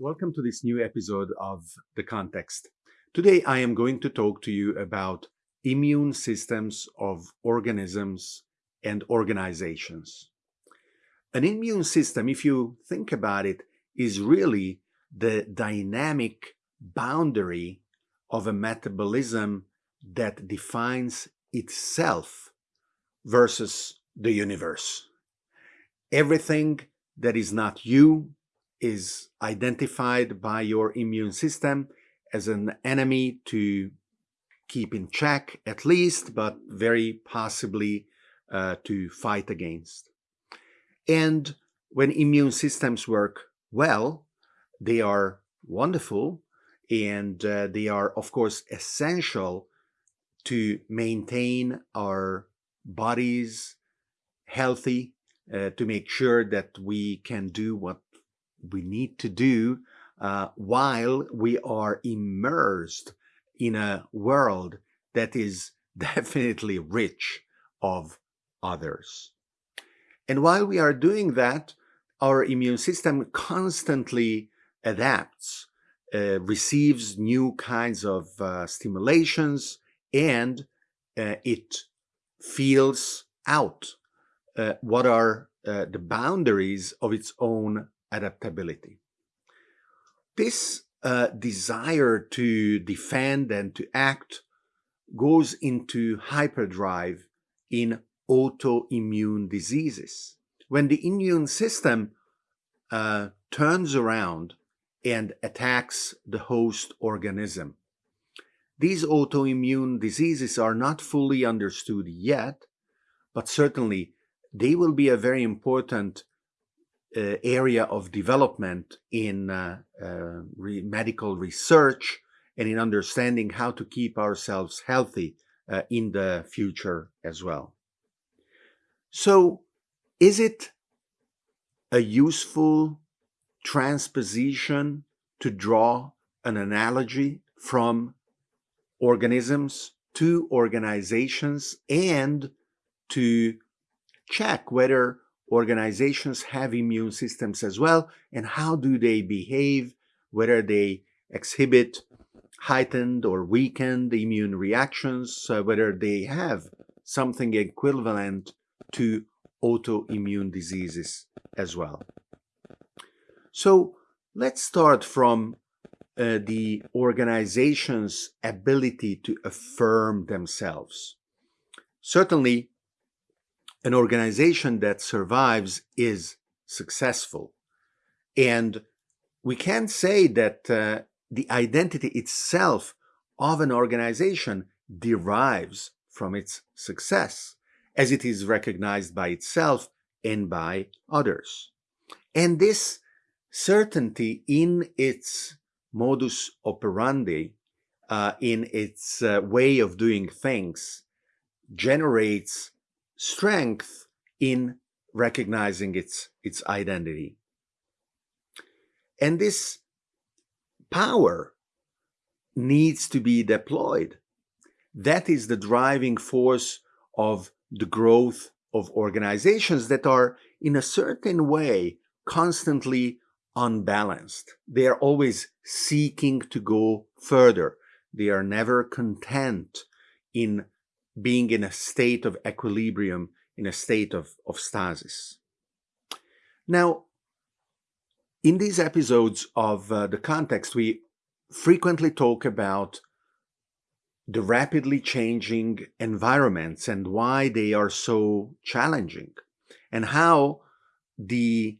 Welcome to this new episode of The Context. Today I am going to talk to you about immune systems of organisms and organizations. An immune system, if you think about it, is really the dynamic boundary of a metabolism that defines itself versus the universe. Everything that is not you is identified by your immune system as an enemy to keep in check at least, but very possibly uh, to fight against. And when immune systems work well, they are wonderful and uh, they are of course essential to maintain our bodies healthy, uh, to make sure that we can do what we need to do uh, while we are immersed in a world that is definitely rich of others. And while we are doing that, our immune system constantly adapts, uh, receives new kinds of uh, stimulations, and uh, it feels out uh, what are uh, the boundaries of its own adaptability. This uh, desire to defend and to act goes into hyperdrive in autoimmune diseases. When the immune system uh, turns around and attacks the host organism. These autoimmune diseases are not fully understood yet, but certainly they will be a very important uh, area of development in uh, uh, re medical research and in understanding how to keep ourselves healthy uh, in the future as well. So is it a useful transposition to draw an analogy from organisms to organizations and to check whether organizations have immune systems as well and how do they behave, whether they exhibit heightened or weakened immune reactions, uh, whether they have something equivalent to autoimmune diseases as well. So let's start from uh, the organization's ability to affirm themselves. Certainly, an organization that survives is successful. And we can say that uh, the identity itself of an organization derives from its success, as it is recognized by itself and by others. And this certainty in its modus operandi, uh, in its uh, way of doing things, generates strength in recognizing its, its identity. And this power needs to be deployed. That is the driving force of the growth of organizations that are in a certain way constantly unbalanced. They are always seeking to go further. They are never content in being in a state of equilibrium, in a state of, of stasis. Now, in these episodes of uh, the context, we frequently talk about the rapidly changing environments and why they are so challenging and how the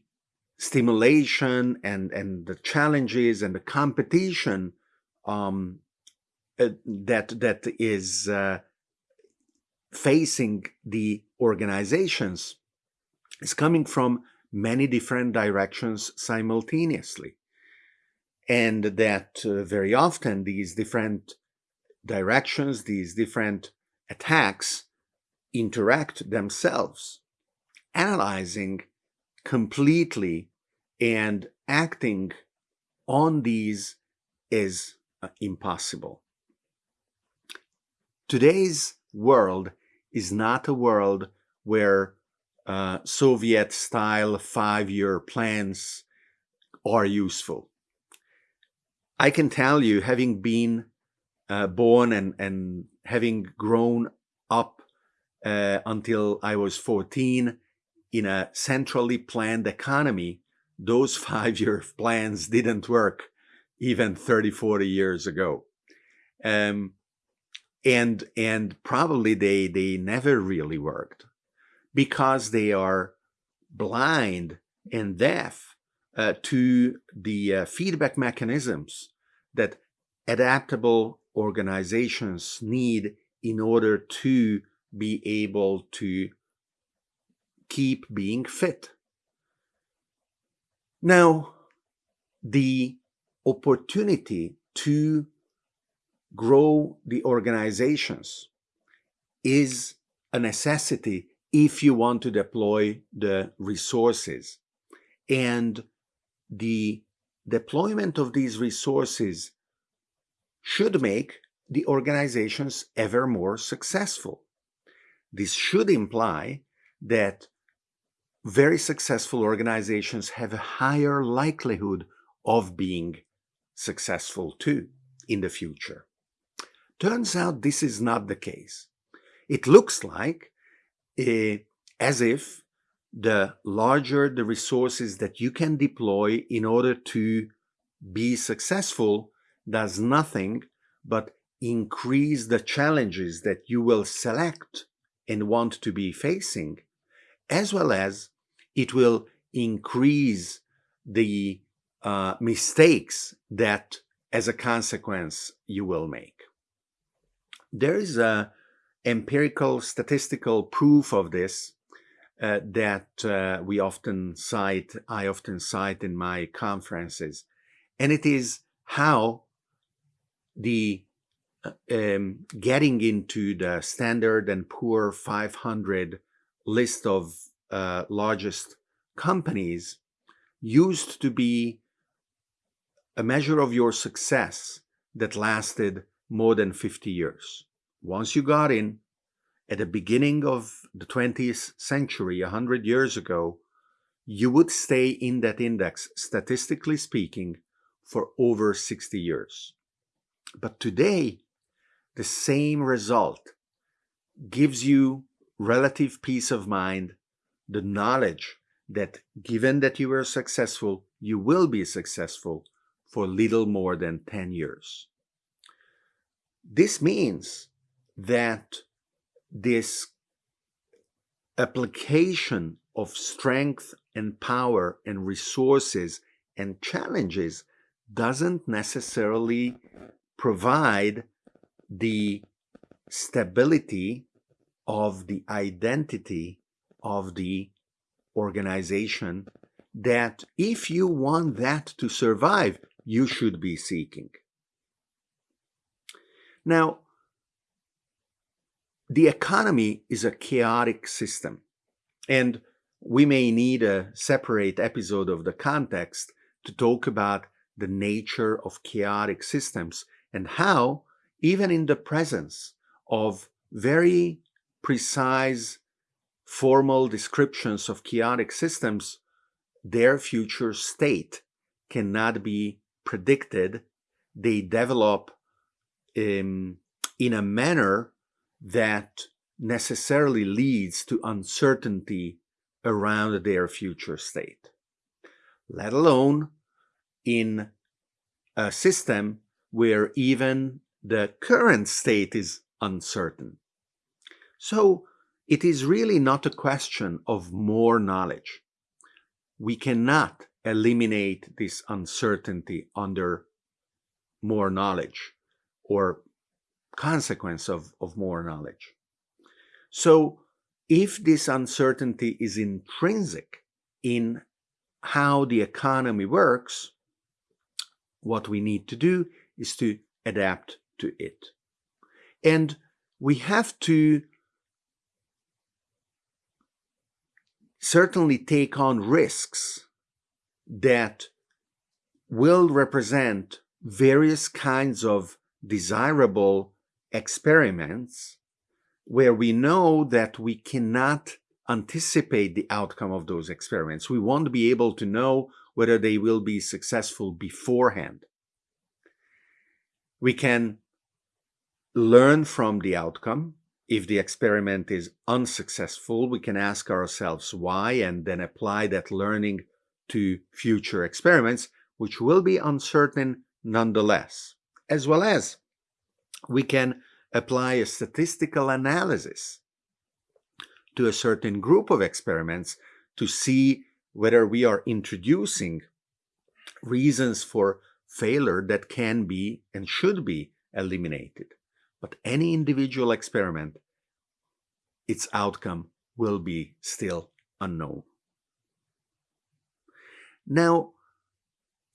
stimulation and, and the challenges and the competition um, uh, that that is uh, facing the organizations is coming from many different directions simultaneously. And that uh, very often these different directions, these different attacks interact themselves, analyzing completely and acting on these is uh, impossible. Today's world is not a world where uh, Soviet-style five-year plans are useful. I can tell you, having been uh, born and, and having grown up uh, until I was 14 in a centrally planned economy, those five-year plans didn't work even 30, 40 years ago. Um, and and probably they they never really worked because they are blind and deaf uh, to the uh, feedback mechanisms that adaptable organizations need in order to be able to keep being fit. Now, the opportunity to grow the organizations is a necessity if you want to deploy the resources. And the deployment of these resources should make the organizations ever more successful. This should imply that very successful organizations have a higher likelihood of being successful too in the future. Turns out this is not the case. It looks like uh, as if the larger the resources that you can deploy in order to be successful does nothing but increase the challenges that you will select and want to be facing, as well as it will increase the uh, mistakes that as a consequence you will make. There is a empirical statistical proof of this uh, that uh, we often cite, I often cite in my conferences, and it is how the uh, um, getting into the Standard and Poor 500 list of uh, largest companies used to be a measure of your success that lasted more than 50 years. Once you got in, at the beginning of the 20th century, 100 years ago, you would stay in that index, statistically speaking, for over 60 years. But today, the same result gives you relative peace of mind, the knowledge that given that you were successful, you will be successful for little more than 10 years. This means that this application of strength and power and resources and challenges doesn't necessarily provide the stability of the identity of the organization that if you want that to survive, you should be seeking. Now, the economy is a chaotic system, and we may need a separate episode of the context to talk about the nature of chaotic systems and how, even in the presence of very precise formal descriptions of chaotic systems, their future state cannot be predicted. They develop um, in a manner that necessarily leads to uncertainty around their future state, let alone in a system where even the current state is uncertain. So it is really not a question of more knowledge. We cannot eliminate this uncertainty under more knowledge or consequence of, of more knowledge. So if this uncertainty is intrinsic in how the economy works, what we need to do is to adapt to it. And we have to certainly take on risks that will represent various kinds of desirable experiments where we know that we cannot anticipate the outcome of those experiments. We won't be able to know whether they will be successful beforehand. We can learn from the outcome. If the experiment is unsuccessful, we can ask ourselves why and then apply that learning to future experiments, which will be uncertain nonetheless, as well as we can apply a statistical analysis to a certain group of experiments to see whether we are introducing reasons for failure that can be and should be eliminated. But any individual experiment, its outcome will be still unknown. Now,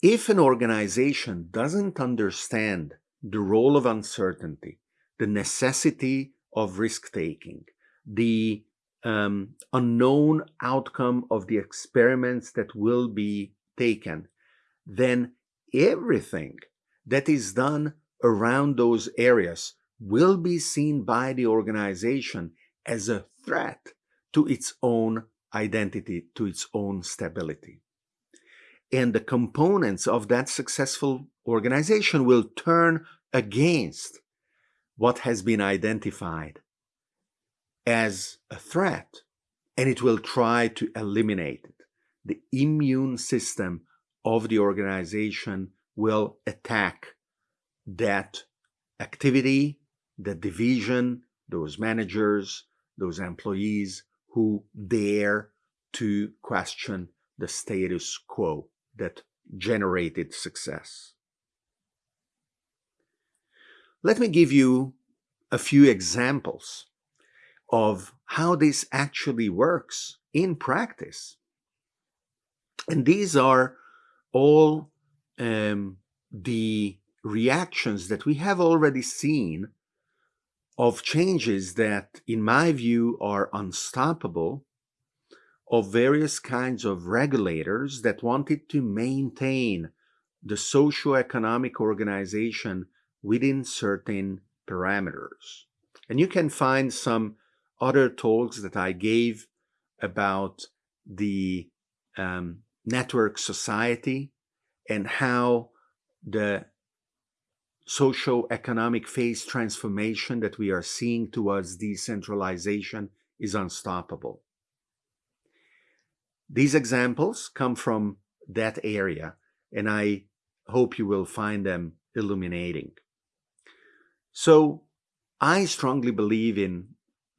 if an organization doesn't understand the role of uncertainty, the necessity of risk taking, the um, unknown outcome of the experiments that will be taken, then everything that is done around those areas will be seen by the organization as a threat to its own identity, to its own stability. And the components of that successful organization will turn against what has been identified as a threat and it will try to eliminate it. The immune system of the organization will attack that activity, the division, those managers, those employees who dare to question the status quo that generated success. Let me give you a few examples of how this actually works in practice. And these are all um, the reactions that we have already seen of changes that, in my view, are unstoppable of various kinds of regulators that wanted to maintain the socio-economic organization within certain parameters. And you can find some other talks that I gave about the um, network society and how the socio-economic phase transformation that we are seeing towards decentralization is unstoppable. These examples come from that area, and I hope you will find them illuminating. So I strongly believe in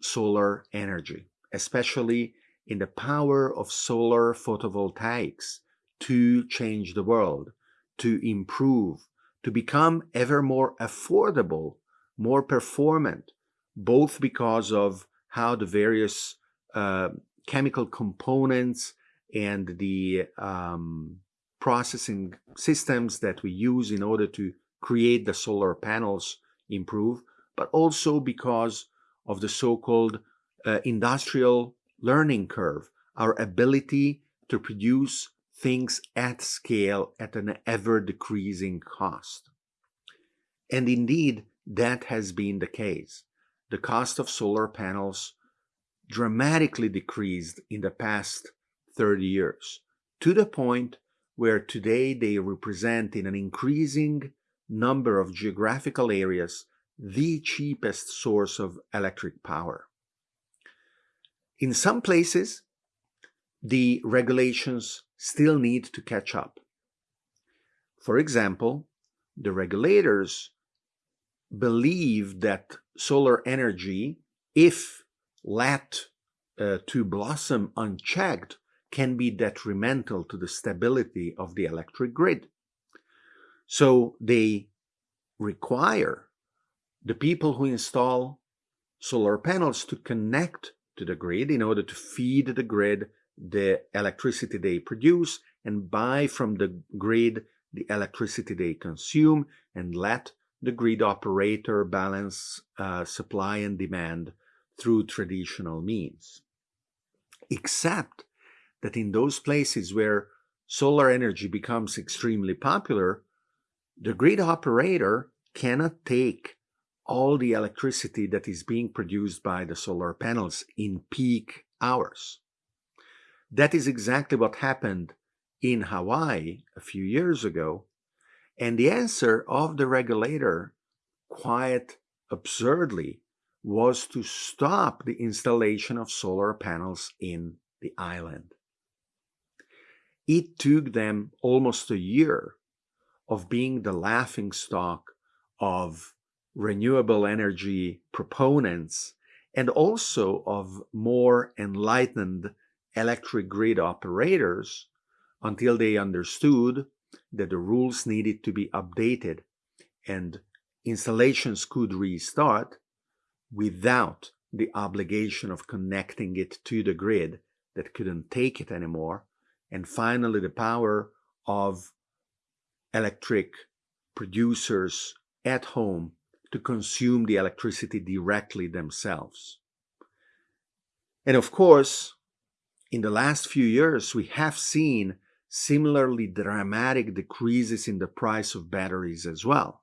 solar energy, especially in the power of solar photovoltaics to change the world, to improve, to become ever more affordable, more performant, both because of how the various uh, chemical components and the um, processing systems that we use in order to create the solar panels improve, but also because of the so-called uh, industrial learning curve, our ability to produce things at scale at an ever-decreasing cost. And indeed, that has been the case. The cost of solar panels dramatically decreased in the past 30 years, to the point where today they represent in an increasing number of geographical areas the cheapest source of electric power. In some places, the regulations still need to catch up. For example, the regulators believe that solar energy, if let uh, to blossom unchecked, can be detrimental to the stability of the electric grid. So they require the people who install solar panels to connect to the grid in order to feed the grid the electricity they produce and buy from the grid the electricity they consume and let the grid operator balance uh, supply and demand through traditional means. Except that in those places where solar energy becomes extremely popular, the grid operator cannot take all the electricity that is being produced by the solar panels in peak hours. That is exactly what happened in Hawaii a few years ago. And the answer of the regulator quite absurdly was to stop the installation of solar panels in the island. It took them almost a year of being the laughing stock of renewable energy proponents and also of more enlightened electric grid operators until they understood that the rules needed to be updated and installations could restart without the obligation of connecting it to the grid that couldn't take it anymore. And finally, the power of electric producers at home to consume the electricity directly themselves. And of course, in the last few years, we have seen similarly dramatic decreases in the price of batteries as well.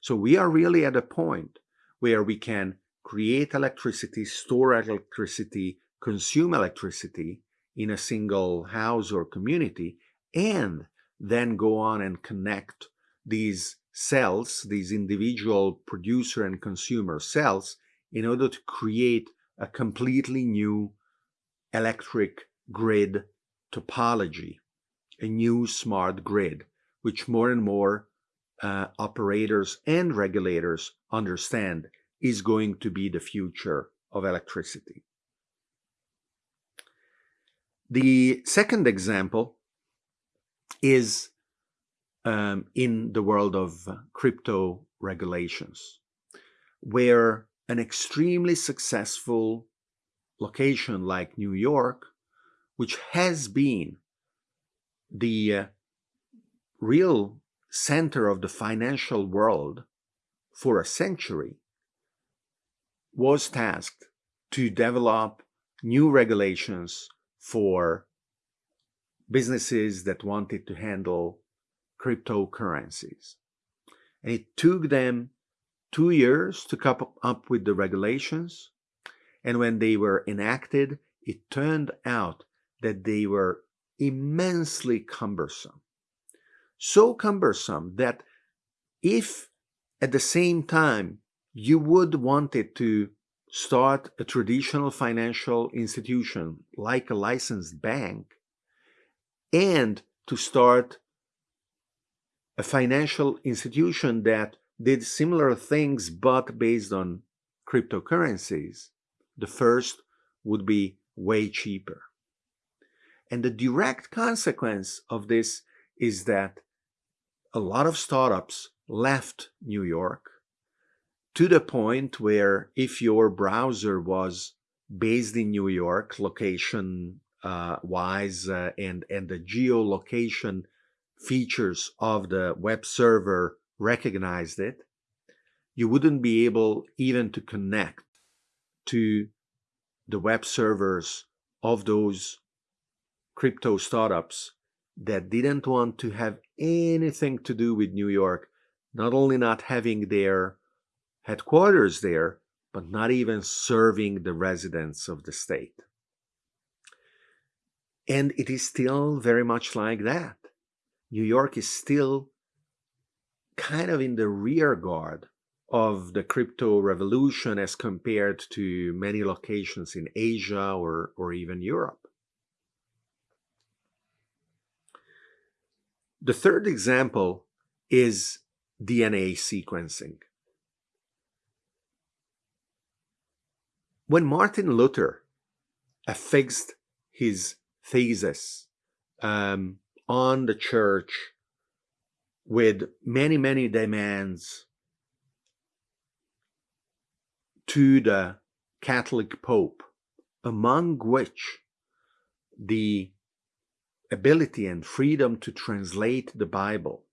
So we are really at a point where we can create electricity, store electricity, consume electricity in a single house or community, and then go on and connect these cells, these individual producer and consumer cells, in order to create a completely new electric grid topology, a new smart grid, which more and more uh, operators and regulators understand is going to be the future of electricity. The second example is um, in the world of crypto regulations, where an extremely successful location like New York, which has been the uh, real center of the financial world for a century, was tasked to develop new regulations for businesses that wanted to handle cryptocurrencies. And it took them two years to come up with the regulations. And when they were enacted, it turned out that they were immensely cumbersome. So cumbersome that if at the same time you would want it to start a traditional financial institution like a licensed bank and to start a financial institution that did similar things but based on cryptocurrencies, the first would be way cheaper. And the direct consequence of this is that a lot of startups left New York to the point where if your browser was based in New York, location uh, wise, uh, and, and the geolocation features of the web server recognized it, you wouldn't be able even to connect to the web servers of those crypto startups that didn't want to have anything to do with New York, not only not having their headquarters there, but not even serving the residents of the state. And it is still very much like that. New York is still kind of in the rear guard of the crypto revolution as compared to many locations in Asia or, or even Europe. The third example is DNA sequencing. When Martin Luther affixed his thesis um, on the church with many, many demands to the Catholic Pope, among which the ability and freedom to translate the Bible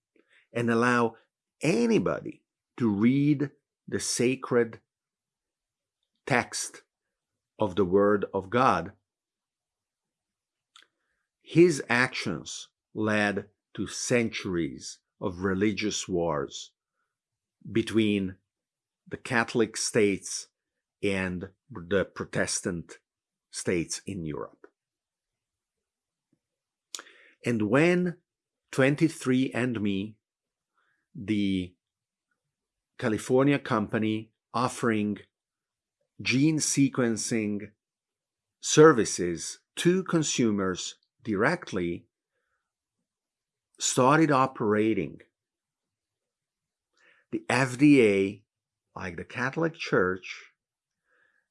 and allow anybody to read the sacred text of the Word of God. His actions led to centuries of religious wars between the Catholic states and the Protestant states in Europe. And when 23andMe, the California company offering gene sequencing services to consumers directly started operating. The FDA, like the Catholic Church,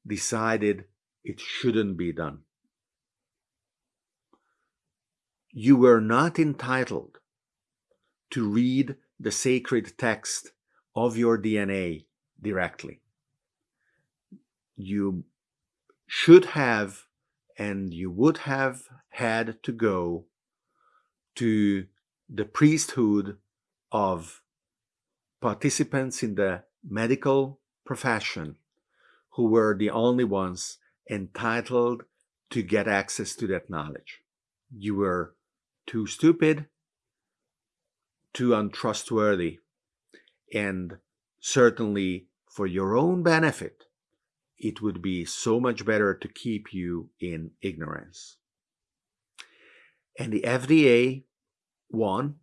decided it shouldn't be done. You were not entitled to read the sacred text of your DNA directly. You should have and you would have had to go to the priesthood of participants in the medical profession who were the only ones entitled to get access to that knowledge. You were too stupid, too untrustworthy, and certainly for your own benefit, it would be so much better to keep you in ignorance. And the FDA won,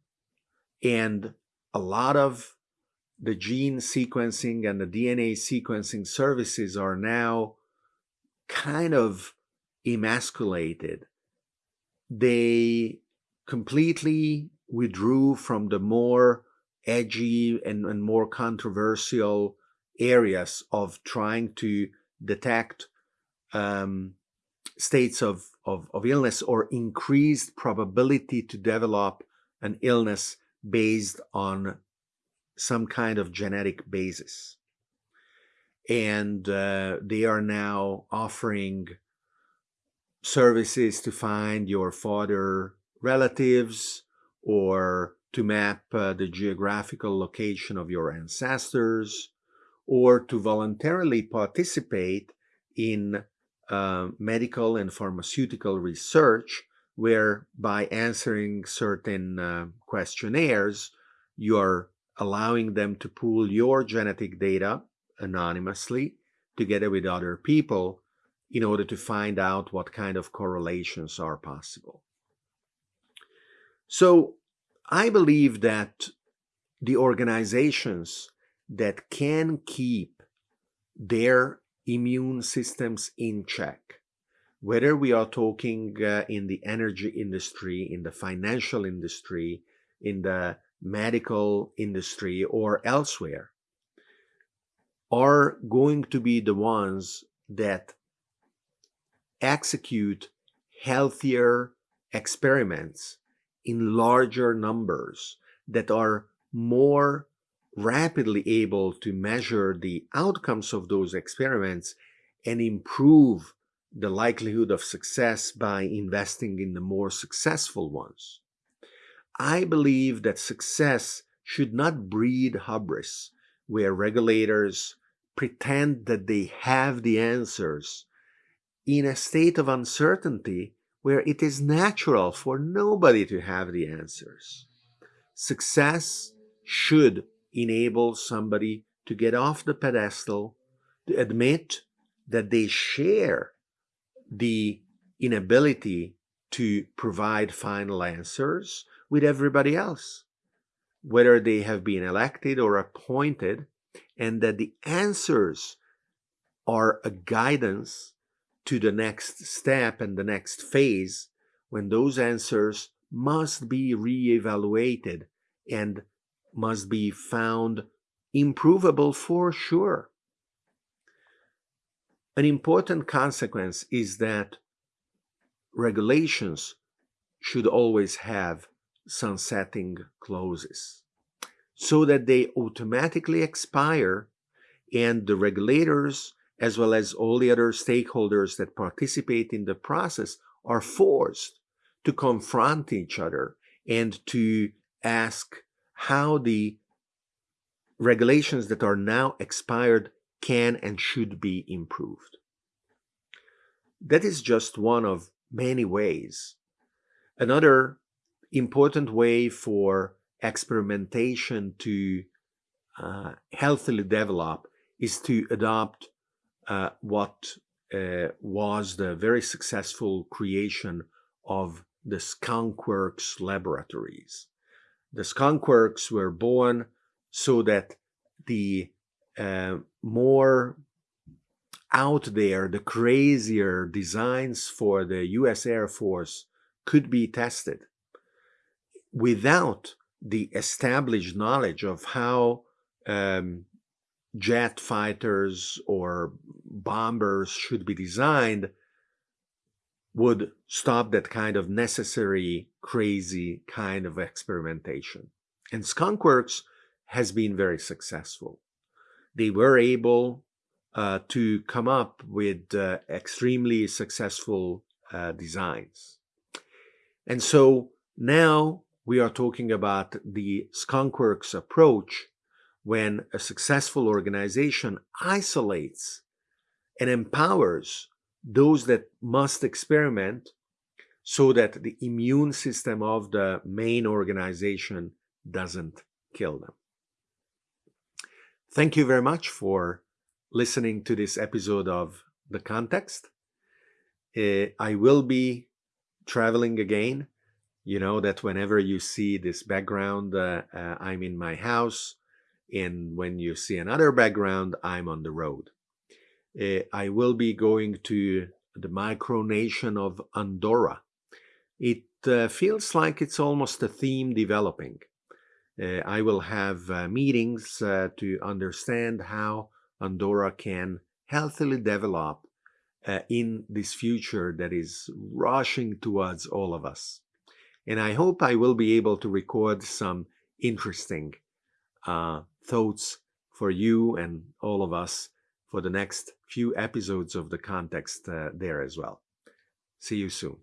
and a lot of the gene sequencing and the DNA sequencing services are now kind of emasculated. They completely withdrew from the more edgy and, and more controversial areas of trying to detect um, states of, of, of illness or increased probability to develop an illness based on some kind of genetic basis. And uh, they are now offering services to find your father relatives or to map uh, the geographical location of your ancestors or to voluntarily participate in uh, medical and pharmaceutical research where by answering certain uh, questionnaires you are allowing them to pool your genetic data anonymously together with other people in order to find out what kind of correlations are possible. So I believe that the organizations that can keep their immune systems in check, whether we are talking uh, in the energy industry, in the financial industry, in the medical industry, or elsewhere, are going to be the ones that execute healthier experiments in larger numbers that are more rapidly able to measure the outcomes of those experiments and improve the likelihood of success by investing in the more successful ones. I believe that success should not breed hubris, where regulators pretend that they have the answers in a state of uncertainty where it is natural for nobody to have the answers. Success should enable somebody to get off the pedestal, to admit that they share the inability to provide final answers with everybody else, whether they have been elected or appointed, and that the answers are a guidance to the next step and the next phase when those answers must be re-evaluated and must be found improvable for sure. An important consequence is that regulations should always have sunsetting clauses so that they automatically expire and the regulators as well as all the other stakeholders that participate in the process are forced to confront each other and to ask how the regulations that are now expired can and should be improved. That is just one of many ways. Another important way for experimentation to uh, healthily develop is to adopt uh, what uh, was the very successful creation of the skunkworks laboratories. The skunkworks were born so that the uh, more out there, the crazier designs for the US Air Force could be tested without the established knowledge of how um, jet fighters or bombers should be designed would stop that kind of necessary, crazy kind of experimentation. And Skunkworks has been very successful. They were able uh, to come up with uh, extremely successful uh, designs. And so now we are talking about the Skunkworks approach when a successful organization isolates and empowers those that must experiment so that the immune system of the main organization doesn't kill them. Thank you very much for listening to this episode of The Context. Uh, I will be traveling again. You know that whenever you see this background, uh, uh, I'm in my house. And when you see another background, I'm on the road. Uh, I will be going to the micronation of Andorra. It uh, feels like it's almost a theme developing. Uh, I will have uh, meetings uh, to understand how Andorra can healthily develop uh, in this future that is rushing towards all of us. And I hope I will be able to record some interesting thoughts for you and all of us for the next few episodes of the context uh, there as well. See you soon.